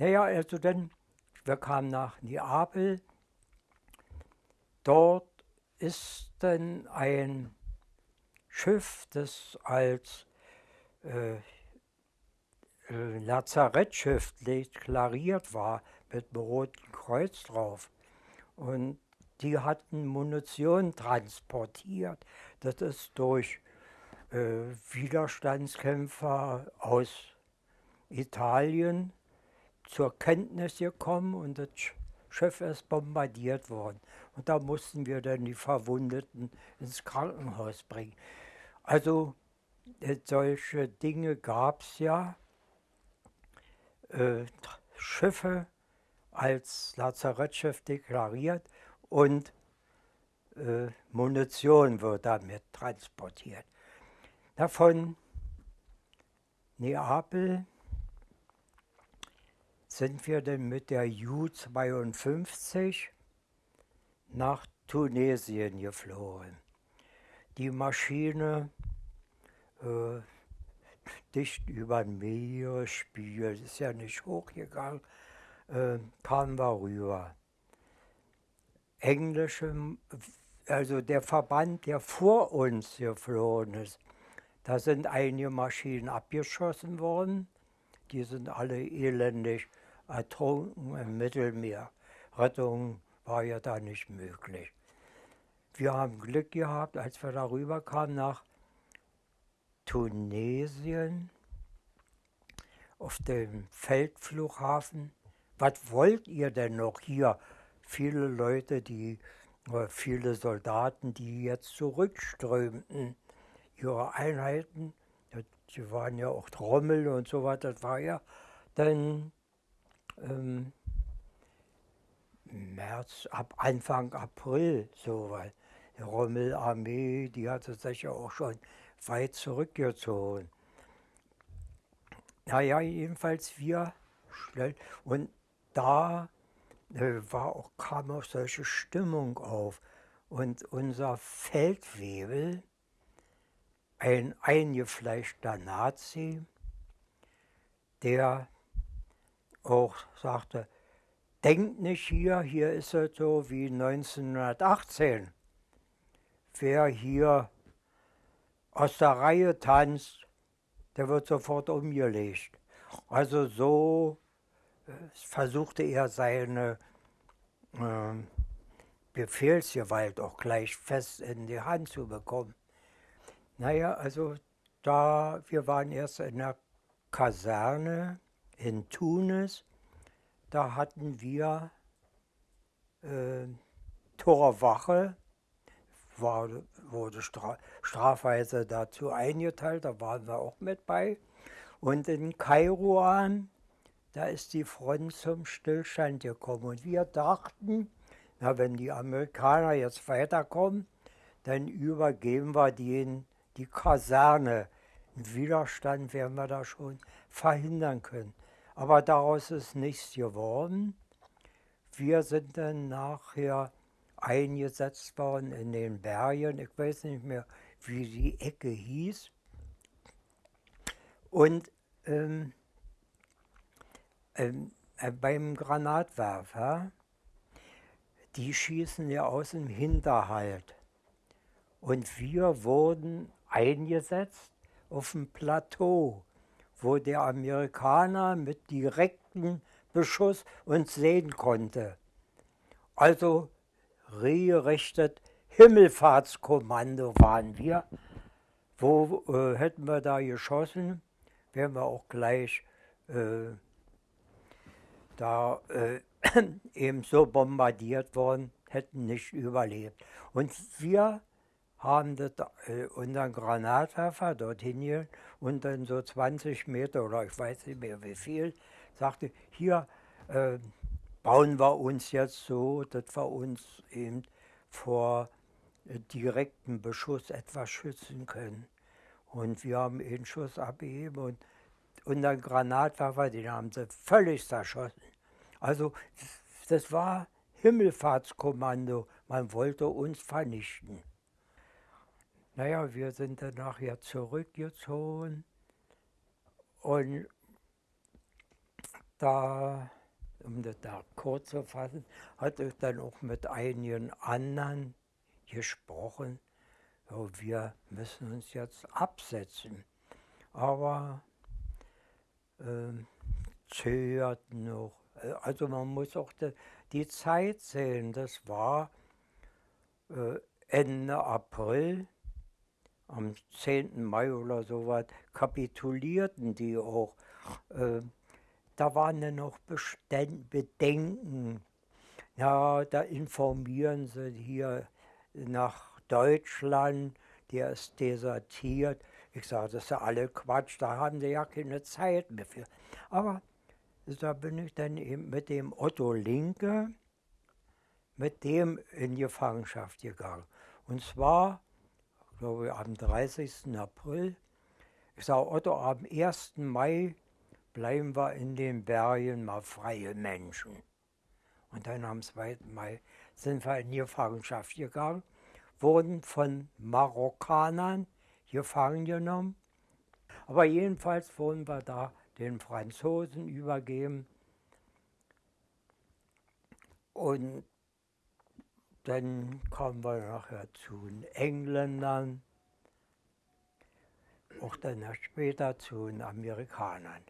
Naja, also dann, wir kamen nach Neapel. Dort ist dann ein Schiff, das als äh, äh Lazarettschiff deklariert war, mit einem roten Kreuz drauf. Und die hatten Munition transportiert. Das ist durch äh, Widerstandskämpfer aus Italien zur Kenntnis gekommen und das Schiff ist bombardiert worden. Und da mussten wir dann die Verwundeten ins Krankenhaus bringen. Also äh, solche Dinge gab es ja. Äh, Schiffe als Lazarettschiff deklariert und äh, Munition wird damit transportiert. Davon Neapel sind wir dann mit der Ju-52 nach Tunesien geflogen. Die Maschine äh, dicht über den Meeresspiegel, ist ja nicht hochgegangen, äh, kamen wir rüber. Englische, also der Verband, der vor uns geflogen ist, da sind einige Maschinen abgeschossen worden. Die sind alle elendig ertrunken im Mittelmeer. Rettung war ja da nicht möglich. Wir haben Glück gehabt, als wir darüber kamen nach Tunesien auf dem Feldflughafen. Was wollt ihr denn noch hier? Viele Leute, die, äh, viele Soldaten, die jetzt zurückströmten, ihre Einheiten, die waren ja auch Trommel und so weiter, das war ja dann ähm, März, ab Anfang April, so, weil die Rommelarmee, die hatte sich ja auch schon weit zurückgezogen. Naja, jedenfalls wir schnell. Und da äh, war auch, kam auch solche Stimmung auf. Und unser Feldwebel, ein eingefleischter Nazi, der auch sagte, denkt nicht hier, hier ist es so wie 1918. Wer hier aus der Reihe tanzt, der wird sofort umgelegt. Also so äh, versuchte er seine äh, Befehlsgewalt auch gleich fest in die Hand zu bekommen. Naja, also da, wir waren erst in der Kaserne in Tunis, da hatten wir äh, Torwache, war, wurde stra strafweise dazu eingeteilt, da waren wir auch mit bei. Und in Kairouan, da ist die Front zum Stillstand gekommen. Und wir dachten, na, wenn die Amerikaner jetzt weiterkommen, dann übergeben wir denen die Kaserne. Einen Widerstand werden wir da schon verhindern können. Aber daraus ist nichts geworden. Wir sind dann nachher eingesetzt worden in den Bergen. Ich weiß nicht mehr, wie die Ecke hieß. Und ähm, ähm, äh, beim Granatwerfer, die schießen ja aus dem Hinterhalt. Und wir wurden eingesetzt auf dem Plateau, wo der Amerikaner mit direktem Beschuss uns sehen konnte. Also regelrechtet Himmelfahrtskommando waren wir. Wo äh, hätten wir da geschossen, wären wir auch gleich äh, da äh, eben so bombardiert worden, hätten nicht überlebt. Und wir haben das, äh, unseren Granatwerfer dorthin hier und dann so 20 Meter oder ich weiß nicht mehr wie viel, sagte, hier äh, bauen wir uns jetzt so, dass wir uns eben vor äh, direktem Beschuss etwas schützen können. Und wir haben einen Schuss abgegeben und unseren Granatwerfer, den haben sie völlig zerschossen. Also das war Himmelfahrtskommando, man wollte uns vernichten. Naja, wir sind dann nachher zurückgezogen und da, um das da kurz zu fassen, hatte ich dann auch mit einigen anderen gesprochen, ja, wir müssen uns jetzt absetzen. Aber äh, zögert noch. Also man muss auch die, die Zeit sehen. Das war äh, Ende April, am 10. Mai oder so was, kapitulierten die auch. Äh, da waren ja noch Beständ Bedenken. Ja, da informieren sie hier nach Deutschland, der ist desertiert. Ich sage, das ist ja alle Quatsch, da haben sie ja keine Zeit mehr für. Aber da bin ich dann eben mit dem Otto Linke, mit dem in Gefangenschaft gegangen. Und zwar, glaube ich, am 30. April. Ich sage, Otto, am 1. Mai bleiben wir in den Bergen mal freie Menschen. Und dann am 2. Mai sind wir in Gefangenschaft gegangen, wurden von Marokkanern gefangen genommen. Aber jedenfalls wurden wir da den Franzosen übergeben. Und dann kamen wir nachher zu den Engländern, auch dann später zu den Amerikanern.